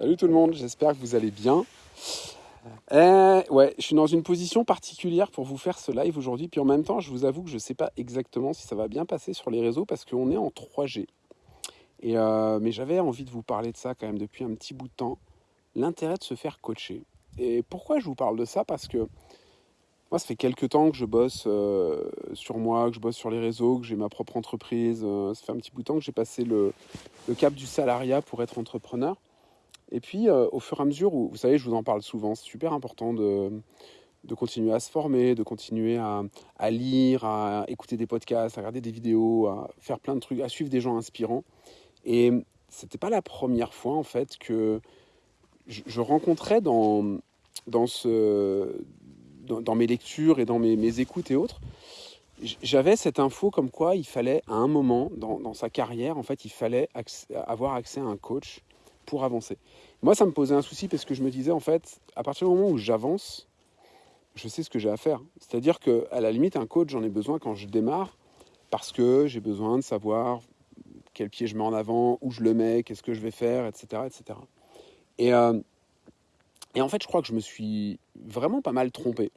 Salut tout le monde, j'espère que vous allez bien. Eh, ouais, je suis dans une position particulière pour vous faire ce live aujourd'hui. Puis en même temps, je vous avoue que je ne sais pas exactement si ça va bien passer sur les réseaux parce qu'on est en 3G. Et euh, mais j'avais envie de vous parler de ça quand même depuis un petit bout de temps. L'intérêt de se faire coacher. Et pourquoi je vous parle de ça? Parce que moi, ça fait quelques temps que je bosse euh, sur moi, que je bosse sur les réseaux, que j'ai ma propre entreprise. Euh, ça fait un petit bout de temps que j'ai passé le cap du salariat pour être entrepreneur. Et puis, euh, au fur et à mesure, où, vous savez, je vous en parle souvent, c'est super important de, de continuer à se former, de continuer à, à, lire, à écouter des podcasts, à regarder des vidéos, à faire plein de trucs, à suivre des gens inspirants. Et c'était pas la première fois, en fait, que je, rencontrais dans, dans, ce, dans, mes lectures et dans mes, mes écoutes et autres, j'avais cette info comme quoi il fallait, à un moment dans, dans sa carrière, en fait, il fallait avoir accès à un coach pour avancer. Moi, ça me posait un souci parce que je me disais, en fait, à partir du moment où j'avance, je sais ce que j'ai à faire. C'est-à-dire qu'à la limite, un coach, j'en ai besoin quand je démarre parce que j'ai besoin de savoir quel pied je mets en avant, où je le mets, qu'est-ce que je vais faire, etc. etc. Et, euh, et en fait, je crois que je me suis vraiment pas mal trompé.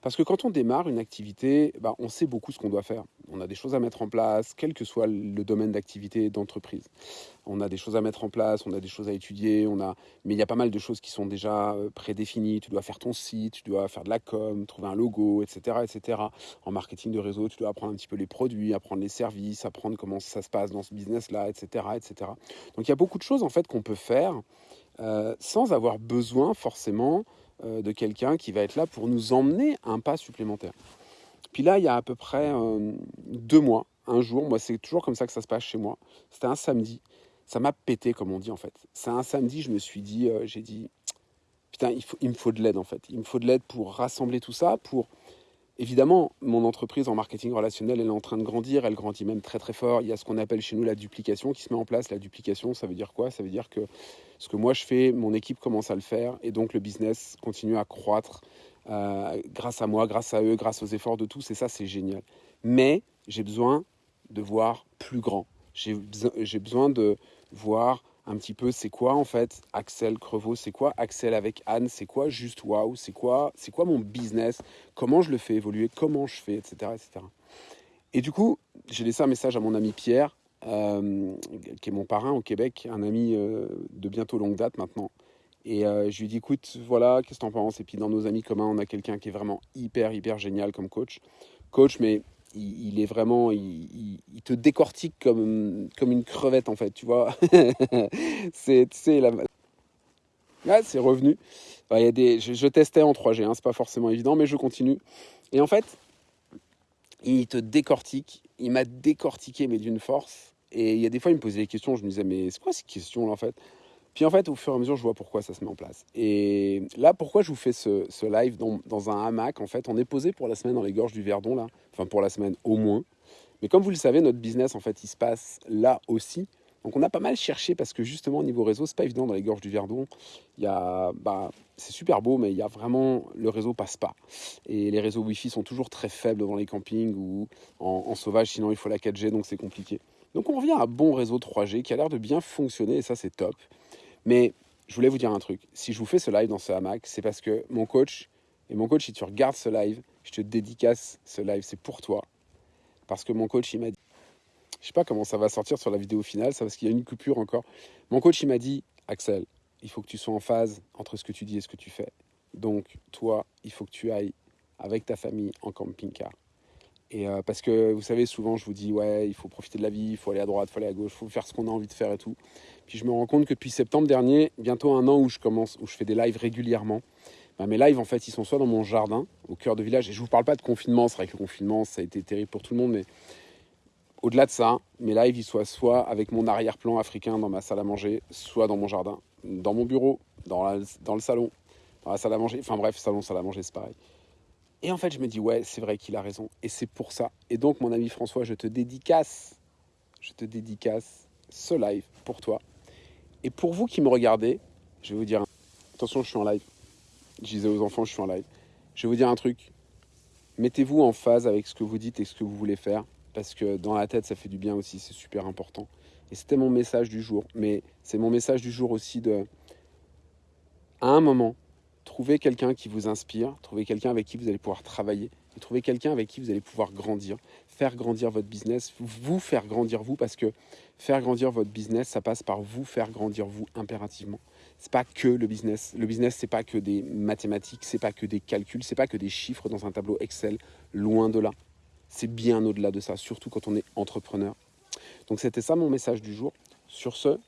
Parce que quand on démarre une activité, bah, on sait beaucoup ce qu'on doit faire. On a des choses à mettre en place, quel que soit le domaine d'activité d'entreprise. On a des choses à mettre en place, on a des choses à étudier, on a... mais il y a pas mal de choses qui sont déjà euh, prédéfinies. Tu dois faire ton site, tu dois faire de la com, trouver un logo, etc. etc. En marketing de réseau, tu dois apprendre un petit peu les produits, apprendre les services, apprendre comment ça se passe dans ce business-là, etc., etc. Donc il y a beaucoup de choses en fait qu'on peut faire euh, sans avoir besoin forcément euh, de quelqu'un qui va être là pour nous emmener un pas supplémentaire. Puis là, il y a à peu près euh, deux mois, un jour, moi c'est toujours comme ça que ça se passe chez moi, c'était un samedi, ça m'a pété comme on dit en fait. C'est un samedi, je me suis dit, j'ai dit, putain, il, faut, il me faut de l'aide en fait. Il me faut de l'aide pour rassembler tout ça, pour Évidemment, mon entreprise en marketing relationnel, elle est en train de grandir, elle grandit même très très fort. Il y a ce qu'on appelle chez nous la duplication qui se met en place. La duplication, ça veut dire quoi? Ça veut dire que ce que moi je fais, mon équipe commence à le faire et donc le business continue à croître euh, grâce à moi, grâce à eux, grâce aux efforts de tous et ça c'est génial. Mais j'ai besoin de voir plus grand. J'ai besoin de voir un petit peu c'est quoi en fait Axel Crevaux, c'est quoi Axel avec Anne, c'est quoi juste waouh, c'est quoi, c'est quoi mon business, comment je le fais évoluer, comment je fais, etc. etc. Et du coup, j'ai laissé un message à mon ami Pierre, euh, qui est mon parrain au Québec, un ami euh, de bientôt longue date maintenant. Et euh, je lui ai dit, écoute, voilà, qu'est-ce que t'en penses? Et puis dans nos amis communs, on a quelqu'un qui est vraiment hyper, hyper génial comme coach. Coach, mais il, est vraiment, il, te décortique comme, comme une crevette en fait, tu vois. c'est, la... ouais, c'est revenu. Enfin, y a des, je, je, testais en 3G, hein, c'est pas forcément évident, mais je continue. Et en fait, il te décortique. Il m'a décortiqué, mais d'une force. Et il y a des fois, il me posait des questions. Je me disais, mais c'est quoi ces questions là en fait? Puis en fait, au fur et à mesure, je vois pourquoi ça se met en place. Et là, pourquoi je vous fais ce, live dans, un hamac En fait, on est posé pour la semaine dans les gorges du Verdon, là. Enfin, pour la semaine au moins. Mais comme vous le savez, notre business, en fait, il se passe là aussi. Donc on a pas mal cherché parce que justement au niveau réseau, c'est pas évident dans les gorges du Verdon. Il y a, bah, c'est super beau, mais il y a vraiment le réseau passe pas. Et les réseaux Wi-Fi sont toujours très faibles dans les campings ou en sauvage. Sinon, il faut la 4G, donc c'est compliqué. Donc on revient à un bon réseau 3G qui a l'air de bien fonctionner et ça c'est top. Mais je voulais vous dire un truc. Si je vous fais ce live dans ce hamac, c'est parce que mon coach, et mon coach, si tu regardes ce live, je te dédicace ce live, c'est pour toi. Parce que mon coach, il m'a dit, je sais pas comment ça va sortir sur la vidéo finale, ça parce qu'il y a une coupure encore. Mon coach, il m'a dit, Axel, il faut que tu sois en phase entre ce que tu dis et ce que tu fais. Donc, toi, il faut que tu ailles avec ta famille en camping-car. Et euh, parce que vous savez, souvent je vous dis, ouais, il faut profiter de la vie, il faut aller à droite, il faut aller à gauche, il faut faire ce qu'on a envie de faire et tout. Puis je me rends compte que depuis septembre dernier, bientôt un an où je commence, où je fais des lives régulièrement, bah, mes lives en fait, ils sont soit dans mon jardin, au cœur de village, et je vous parle pas de confinement, c'est vrai que le confinement, ça a été terrible pour tout le monde, mais au-delà de ça, mes lives, ils soient soit avec mon arrière-plan africain dans ma salle à manger, soit dans mon jardin, dans mon bureau, dans, dans le salon, dans la salle à manger, enfin bref, salon, salle à manger, c'est pareil. Et en fait, je me dis, ouais, c'est vrai qu'il a raison. Et c'est pour ça. Et donc, mon ami François, je te dédicace, je te dédicace ce live pour toi. Et pour vous qui me regardez, je vais vous dire, attention, je suis en live. Je disais aux enfants, je suis en live. Je vais vous dire un truc. Mettez-vous en phase avec ce que vous dites et ce que vous voulez faire. Parce que dans la tête, ça fait du bien aussi. C'est super important. Et c'était mon message du jour. Mais c'est mon message du jour aussi de à un moment, trouvez quelqu'un qui vous inspire, trouvez quelqu'un avec qui vous allez pouvoir travailler, et trouvez quelqu'un avec qui vous allez pouvoir grandir, faire grandir votre business, vous faire grandir vous, parce que faire grandir votre business, ça passe par vous faire grandir vous impérativement. C'est pas que le business. Le business, c'est pas que des mathématiques, c'est pas que des calculs, c'est pas que des chiffres dans un tableau Excel. Loin de là. C'est bien au-delà de ça, surtout quand on est entrepreneur. Donc c'était ça mon message du jour. Sur ce,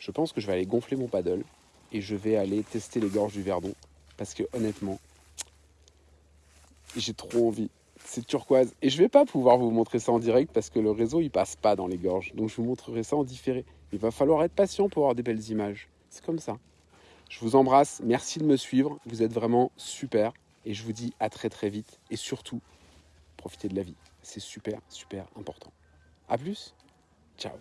je pense que je vais aller gonfler mon paddle et je vais aller tester les gorges du Verdon parce que honnêtement, j'ai trop envie. C'est turquoise et je vais pas pouvoir vous montrer ça en direct parce que le réseau il passe pas dans les gorges. Donc je vous montrerai ça en différé. Il va falloir être patient pour avoir des belles images. C'est comme ça. Je vous embrasse, merci de me suivre, vous êtes vraiment super et je vous dis à très très vite et surtout profitez de la vie. C'est super super important. A plus. Ciao